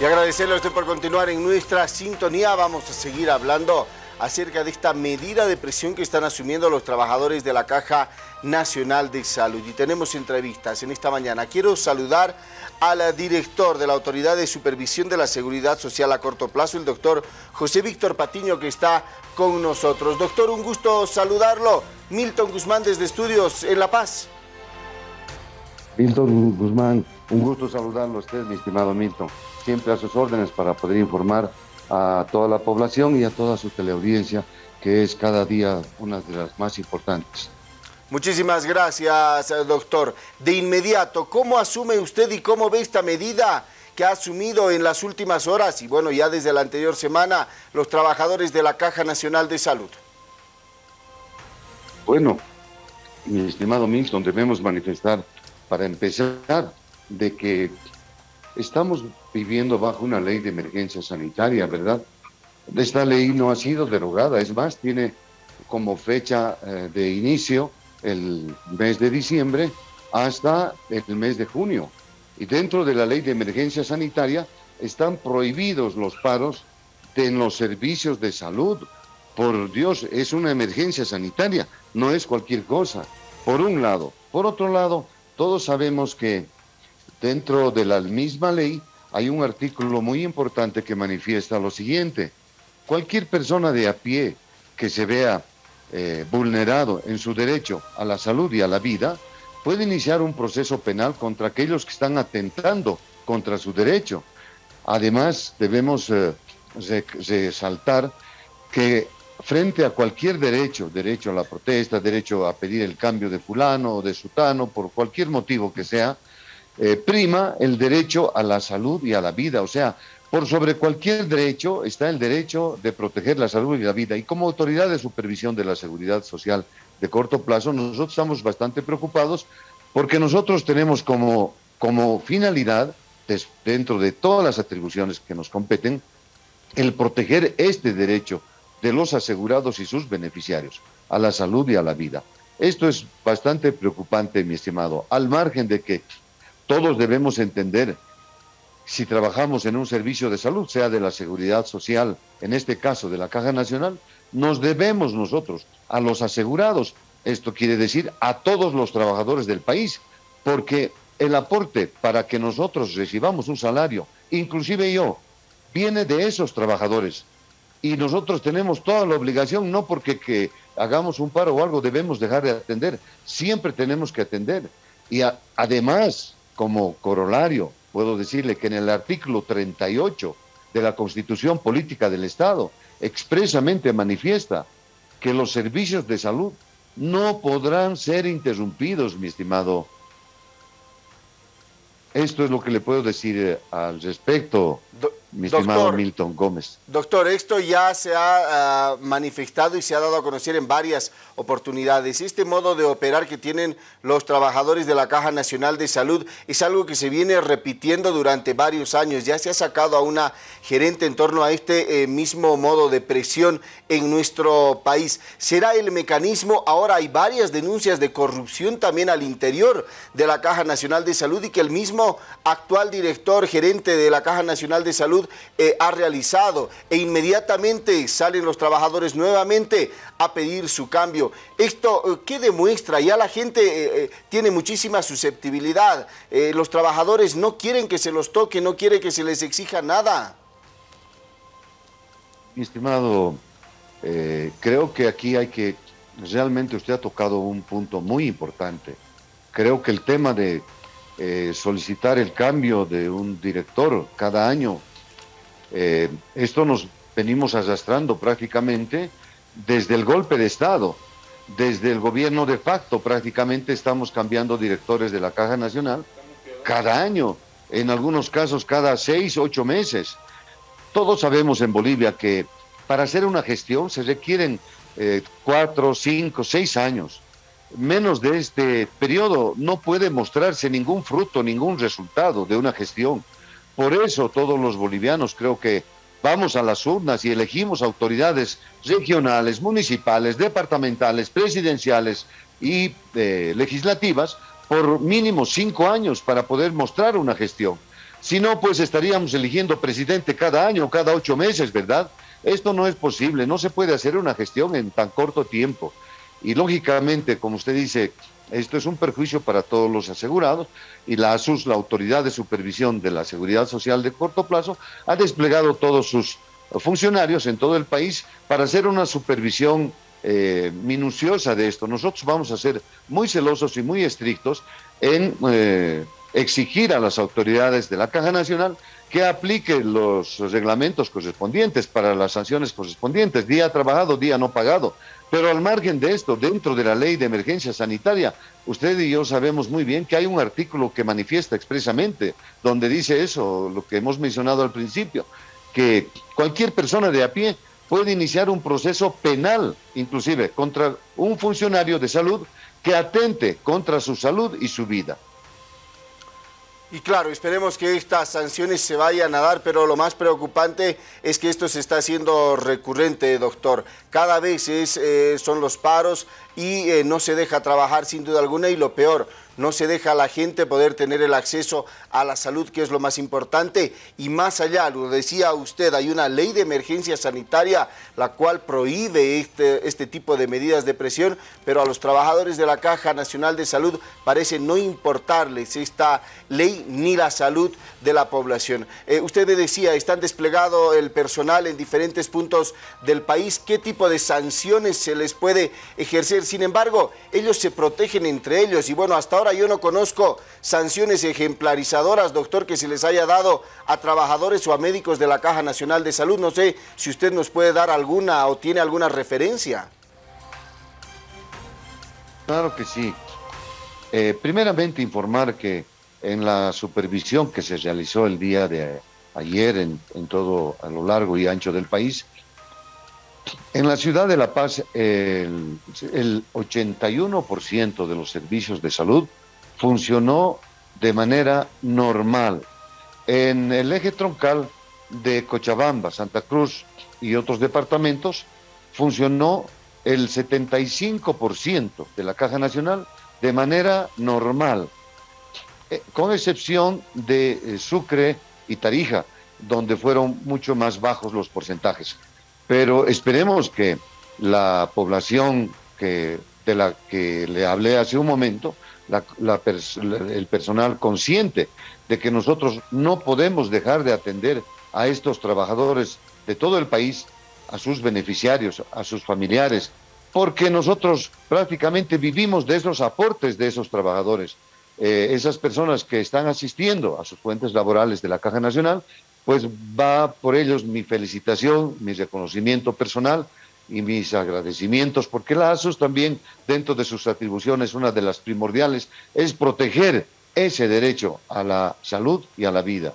Y agradecerle a usted por continuar en nuestra sintonía. Vamos a seguir hablando acerca de esta medida de presión que están asumiendo los trabajadores de la Caja Nacional de Salud. Y tenemos entrevistas en esta mañana. Quiero saludar al director de la Autoridad de Supervisión de la Seguridad Social a corto plazo, el doctor José Víctor Patiño, que está con nosotros. Doctor, un gusto saludarlo. Milton Guzmán desde Estudios en La Paz. Milton Guzmán, un gusto saludarlo a usted, mi estimado Milton. Siempre a sus órdenes para poder informar a toda la población y a toda su teleaudiencia, que es cada día una de las más importantes. Muchísimas gracias, doctor. De inmediato, ¿cómo asume usted y cómo ve esta medida que ha asumido en las últimas horas y bueno, ya desde la anterior semana, los trabajadores de la Caja Nacional de Salud? Bueno, mi estimado Milton, debemos manifestar para empezar, de que estamos viviendo bajo una ley de emergencia sanitaria, ¿verdad? Esta ley no ha sido derogada, es más, tiene como fecha eh, de inicio el mes de diciembre hasta el mes de junio. Y dentro de la ley de emergencia sanitaria están prohibidos los paros en los servicios de salud. Por Dios, es una emergencia sanitaria, no es cualquier cosa. Por un lado. Por otro lado, todos sabemos que dentro de la misma ley hay un artículo muy importante que manifiesta lo siguiente. Cualquier persona de a pie que se vea eh, vulnerado en su derecho a la salud y a la vida puede iniciar un proceso penal contra aquellos que están atentando contra su derecho. Además, debemos eh, resaltar que frente a cualquier derecho, derecho a la protesta, derecho a pedir el cambio de fulano o de sutano, por cualquier motivo que sea, eh, prima el derecho a la salud y a la vida. O sea, por sobre cualquier derecho está el derecho de proteger la salud y la vida. Y como autoridad de supervisión de la seguridad social de corto plazo, nosotros estamos bastante preocupados porque nosotros tenemos como, como finalidad, dentro de todas las atribuciones que nos competen, el proteger este derecho de los asegurados y sus beneficiarios, a la salud y a la vida. Esto es bastante preocupante, mi estimado, al margen de que todos debemos entender, si trabajamos en un servicio de salud, sea de la seguridad social, en este caso de la Caja Nacional, nos debemos nosotros a los asegurados, esto quiere decir a todos los trabajadores del país, porque el aporte para que nosotros recibamos un salario, inclusive yo, viene de esos trabajadores, y nosotros tenemos toda la obligación, no porque que hagamos un paro o algo debemos dejar de atender, siempre tenemos que atender. Y además, como corolario, puedo decirle que en el artículo 38 de la Constitución Política del Estado expresamente manifiesta que los servicios de salud no podrán ser interrumpidos, mi estimado. Esto es lo que le puedo decir eh, al respecto mi estimado Milton Gómez. Doctor, esto ya se ha ah, manifestado y se ha dado a conocer en varias oportunidades. Este modo de operar que tienen los trabajadores de la Caja Nacional de Salud es algo que se viene repitiendo durante varios años. Ya se ha sacado a una gerente en torno a este eh, mismo modo de presión en nuestro país. ¿Será el mecanismo? Ahora hay varias denuncias de corrupción también al interior de la Caja Nacional de Salud y que el mismo actual director gerente de la Caja Nacional de Salud eh, ha realizado e inmediatamente salen los trabajadores nuevamente a pedir su cambio. ¿Esto eh, qué demuestra? Ya la gente eh, tiene muchísima susceptibilidad. los trabajadores no quieren que se los toque, no quieren que se les exija nada. Mi estimado, creo que aquí hay que, realmente usted ha tocado un punto muy importante. Creo que el tema de solicitar el cambio de un director cada año eh, esto nos venimos arrastrando prácticamente desde el golpe de Estado, desde el gobierno de facto prácticamente estamos cambiando directores de la Caja Nacional cada año, en algunos casos cada seis, ocho meses. Todos sabemos en Bolivia que para hacer una gestión se requieren eh, cuatro, cinco, seis años. Menos de este periodo no puede mostrarse ningún fruto, ningún resultado de una gestión. Por eso todos los bolivianos creo que vamos a las urnas y elegimos autoridades regionales, municipales, departamentales, presidenciales y eh, legislativas por mínimo cinco años para poder mostrar una gestión. Si no, pues estaríamos eligiendo presidente cada año, cada ocho meses, ¿verdad? Esto no es posible, no se puede hacer una gestión en tan corto tiempo. Y lógicamente, como usted dice, esto es un perjuicio para todos los asegurados y la ASUS, la Autoridad de Supervisión de la Seguridad Social de Corto Plazo, ha desplegado todos sus funcionarios en todo el país para hacer una supervisión eh, minuciosa de esto. Nosotros vamos a ser muy celosos y muy estrictos en eh, exigir a las autoridades de la Caja Nacional que aplique los reglamentos correspondientes para las sanciones correspondientes, día trabajado, día no pagado. Pero al margen de esto, dentro de la ley de emergencia sanitaria, usted y yo sabemos muy bien que hay un artículo que manifiesta expresamente, donde dice eso, lo que hemos mencionado al principio, que cualquier persona de a pie puede iniciar un proceso penal, inclusive contra un funcionario de salud que atente contra su salud y su vida. Y claro, esperemos que estas sanciones se vayan a dar, pero lo más preocupante es que esto se está haciendo recurrente, doctor. Cada vez eh, son los paros y eh, no se deja trabajar sin duda alguna y lo peor, no se deja a la gente poder tener el acceso a la salud, que es lo más importante, y más allá, lo decía usted, hay una ley de emergencia sanitaria la cual prohíbe este, este tipo de medidas de presión, pero a los trabajadores de la Caja Nacional de Salud parece no importarles esta ley ni la salud de la población. Eh, usted decía, están desplegado el personal en diferentes puntos del país, ¿qué tipo de sanciones se les puede ejercer? Sin embargo, ellos se protegen entre ellos y bueno, hasta ahora yo no conozco sanciones ejemplarizadoras, doctor, que se les haya dado a trabajadores o a médicos de la Caja Nacional de Salud. No sé si usted nos puede dar alguna o tiene alguna referencia. Claro que sí. Eh, primeramente informar que en la supervisión que se realizó el día de ayer en, en, todo a lo largo y ancho del país, en la ciudad de La Paz el, el 81% de los servicios de salud funcionó de manera normal. En el eje troncal de Cochabamba, Santa Cruz y otros departamentos funcionó el 75% de la Caja Nacional de manera normal, eh, con excepción de eh, Sucre y Tarija, donde fueron mucho más bajos los porcentajes. Pero esperemos que la población que, de la que le hablé hace un momento el personal consciente de que nosotros no podemos dejar de atender a estos trabajadores de todo el país, a sus beneficiarios, a sus familiares, porque nosotros prácticamente vivimos de esos aportes de esos trabajadores. Eh, esas personas que están asistiendo a sus fuentes laborales de la Caja Nacional, pues va por ellos mi felicitación, mi reconocimiento personal y mis agradecimientos, porque la ASUS también, dentro de sus atribuciones, una de las primordiales es proteger ese derecho a la salud y a la vida.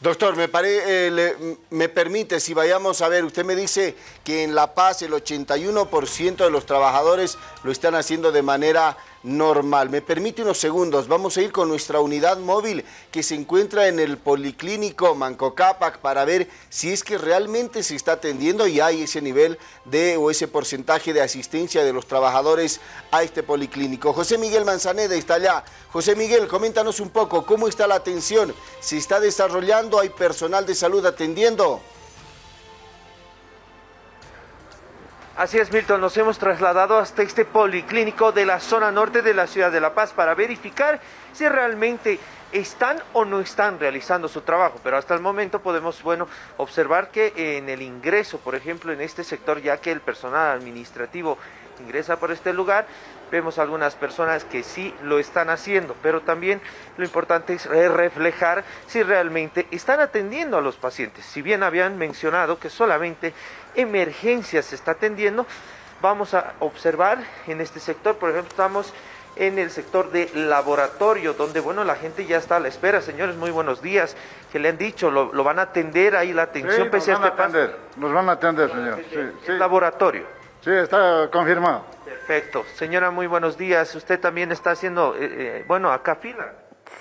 Doctor, me, eh, me permite, si vayamos a ver, usted me dice que en La Paz el 81% de los trabajadores lo están haciendo de manera normal. Me permite unos segundos, vamos a ir con nuestra unidad móvil que se encuentra en el Policlínico Manco Cápac para ver si es que realmente se está atendiendo y hay ese nivel de o ese porcentaje de asistencia de los trabajadores a este policlínico. José Miguel Manzaneda está allá. José Miguel, coméntanos un poco cómo está la atención, se está desarrollando, hay personal de salud atendiendo. Así es, Milton, nos hemos trasladado hasta este policlínico de la zona norte de la ciudad de La Paz para verificar si realmente están o no están realizando su trabajo, pero hasta el momento podemos, bueno, observar que en el ingreso, por ejemplo, en este sector, ya que el personal administrativo ingresa por este lugar, vemos algunas personas que sí lo están haciendo, pero también lo importante es reflejar si realmente están atendiendo a los pacientes. Si bien habían mencionado que solamente emergencias se está atendiendo, vamos a observar en este sector, por ejemplo, estamos en el sector de laboratorio, donde, bueno, la gente ya está a la espera. Señores, muy buenos días. que le han dicho? ¿Lo, van a atender ahí la atención sí, nos van a atender, nos van a atender, señor. Sí, Laboratorio. Sí, está confirmado. Perfecto. Señora, muy buenos días. Usted también está haciendo, eh, eh, bueno, acá fila.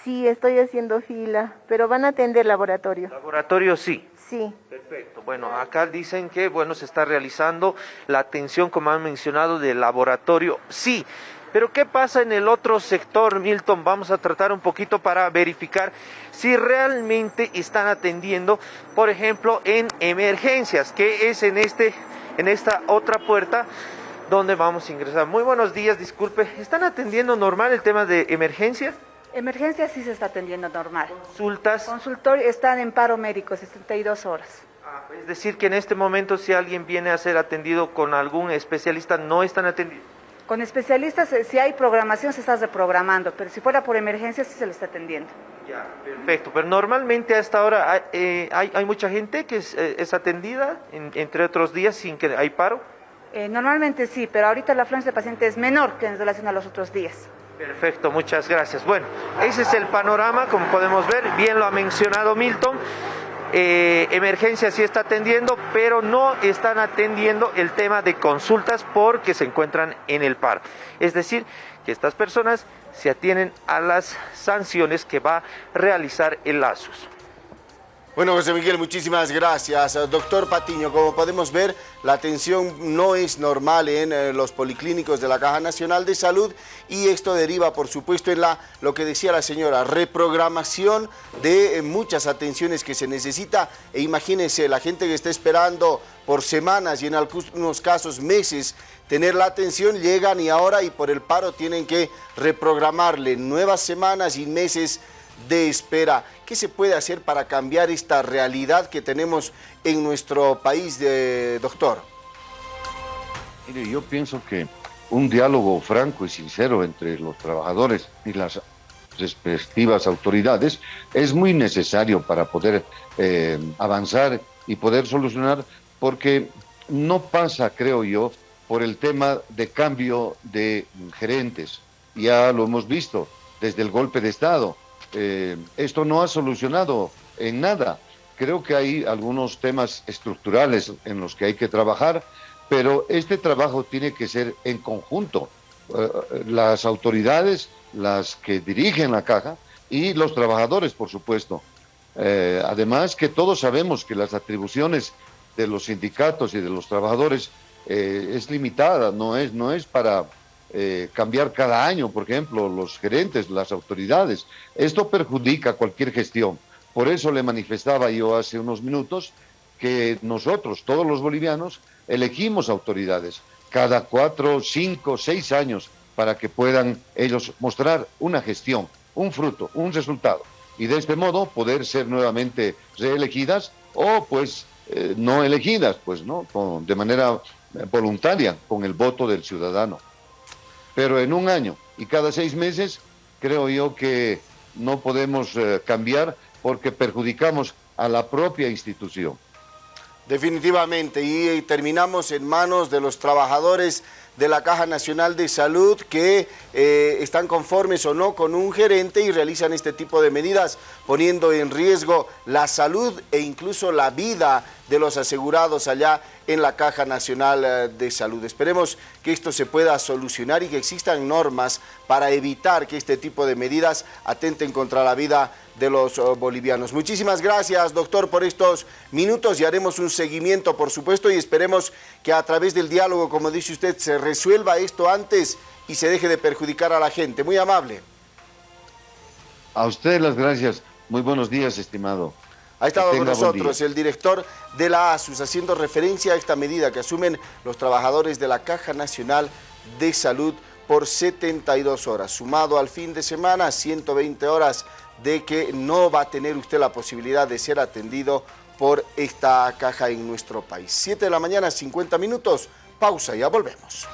Sí, estoy haciendo fila, pero van a atender laboratorio. Laboratorio sí. Sí. Perfecto. Bueno, acá dicen que, bueno, se está realizando la atención, como han mencionado, del laboratorio. Sí. Pero ¿qué pasa en el otro sector, Milton? Vamos a tratar un poquito para verificar si realmente están atendiendo, por ejemplo, en emergencias, que es en, este, en esta otra puerta donde vamos a ingresar. Muy buenos días, disculpe. ¿Están atendiendo normal el tema de emergencias? Emergencias sí se está atendiendo normal. ¿Consultas? Consultorio están en paro médico, 62 horas. Ah, es decir, que en este momento si alguien viene a ser atendido con algún especialista, no están atendidos. Con especialistas, eh, si hay programación, se está reprogramando, pero si fuera por emergencia, sí se le está atendiendo. Ya, perfecto. Pero normalmente a esta hora hay, eh, hay, hay mucha gente que es, eh, es atendida, en- entre otros días, sin que hay paro. Eh, normalmente sí, pero ahorita la afluencia de pacientes es menor que en relación a los otros días. Perfecto, muchas gracias. Bueno, ese es el panorama, como podemos ver, bien lo ha mencionado Milton. Eh, emergencia sí está atendiendo, pero no están atendiendo el tema de consultas porque se encuentran en el paro. Es decir, que estas personas se atienen a las sanciones que va a realizar el ASUS. Bueno, José Miguel, muchísimas gracias. Eh, Doctor Patiño, como podemos ver, la atención no es normal en eh, los policlínicos de la Caja Nacional de Salud y esto deriva, por supuesto, en la, lo que decía la señora, reprogramación de eh, muchas atenciones que se necesita. E imagínense, la gente que está esperando por semanas y en algunos casos meses tener la atención, llegan y ahora y por el paro tienen que reprogramarle nuevas semanas y meses de espera. ¿Qué se puede hacer para cambiar esta realidad que tenemos en nuestro país, de, doctor? Mire, yo pienso que un diálogo franco y sincero entre los trabajadores y las respectivas autoridades es muy necesario para poder eh, avanzar y poder solucionar, porque no pasa, creo yo, por el tema de cambio de gerentes. Ya lo hemos visto desde el golpe de Estado. Eh, esto no ha solucionado en nada. Creo que hay algunos temas estructurales en los que hay que trabajar, pero este trabajo tiene que ser en conjunto. Eh, las autoridades, las que dirigen la caja y los trabajadores, por supuesto. Eh, además que todos sabemos que las atribuciones de los sindicatos y de los trabajadores eh, es limitada, no es, no es para eh, cambiar cada año, por ejemplo, los gerentes, las autoridades. Esto perjudica cualquier gestión. Por eso le manifestaba yo hace unos minutos que nosotros, todos los bolivianos, elegimos autoridades cada cuatro, cinco, seis años para que puedan ellos mostrar una gestión, un fruto, un resultado. Y de este modo poder ser nuevamente reelegidas o pues eh, no elegidas, pues no, de manera eh, voluntaria, con el voto del ciudadano. Pero en un año y cada seis meses creo yo que no podemos eh, cambiar porque perjudicamos a la propia institución. Definitivamente, y, terminamos en manos de los trabajadores de la Caja Nacional de Salud que eh, están conformes o no con un gerente y realizan este tipo de medidas, poniendo en riesgo la salud e incluso la vida de los asegurados allá en la Caja Nacional eh, de Salud. Esperemos que esto se pueda solucionar y que existan normas para evitar que este tipo de medidas atenten contra la vida de los oh, bolivianos. Muchísimas gracias, doctor, por estos minutos y haremos un seguimiento, por supuesto, y esperemos que a través del diálogo, como dice usted, se resuelva esto antes y se deje de perjudicar a la gente. Muy amable. A usted las gracias. Muy buenos días, estimado. Ha estado con nosotros el director de la ASUS haciendo referencia a esta medida que asumen los trabajadores de la Caja Nacional de Salud por 72 horas, sumado al fin de semana 120 horas de que no va a tener usted la posibilidad de ser atendido por esta caja en nuestro país. 7 de la mañana, 50 minutos, pausa, ya volvemos.